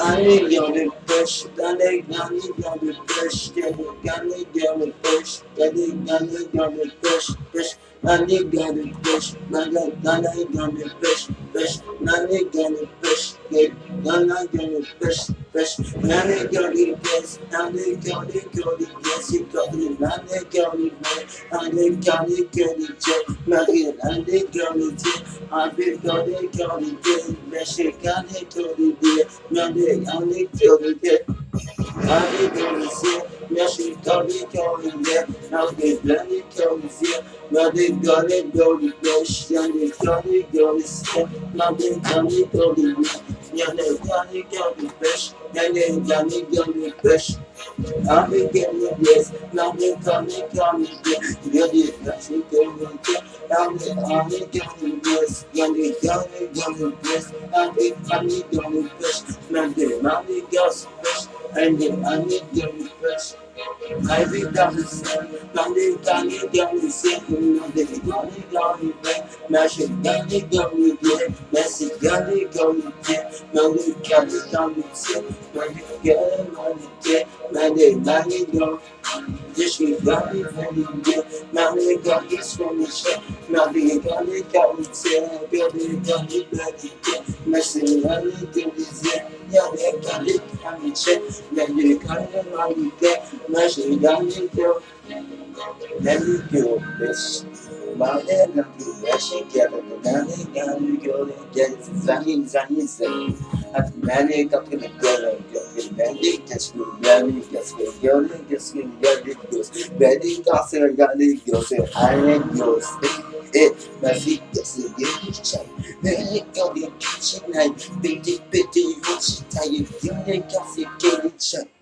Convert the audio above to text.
Ani yanı beş, gani gani yanı beş, gani gani yanı beş, gani gani yanı beş, beş, gani gani beş, gani gani yanı beş, beş, gani gani beş, go to fish, I need, I need go to fish, fish. I need go to fish, I need go to fish, fish. I need go to fish, I need go to go to yes, you go to, I need go to fish. Hadi gani görecek Meryem hadi görecek Abi Meryem gani görecek Hadi görecek Meşe gani görecek Hadi gani görecek Hadi gani görecek Yani gani görecek Hadi gani görecek Yani gani gele gele gele beş gele gele gele beş Abi gele yes gele gele gele beş gele gele gele gele abi gele yes gele gele gele beş abi gele gele beş gele gele gele beş and then I need your refresh. Drivé par le ciel, parlé, parlé dans le ciel, demandé, gardé dans le bain, marché, gardé dans le bien, merci, gardé dans le bien, mandé, gardé dans le ciel, mandé, gardé dans le bien, mandé, gardé dans je suis dans le bien, sur mes chers, mandé, gardé dans le ciel, dans le merci, dans le ciel, dans le they got it, like it. Messing around, they do this, yeah. Yeah, they got it, got me check. Now they got it, like it. Messing got it, girl. Let me go, bitch. My head got the messing together, but now they got me go and get it. My feet gets in the kitchen. Then you got your kitchen, I think it's better you want to it.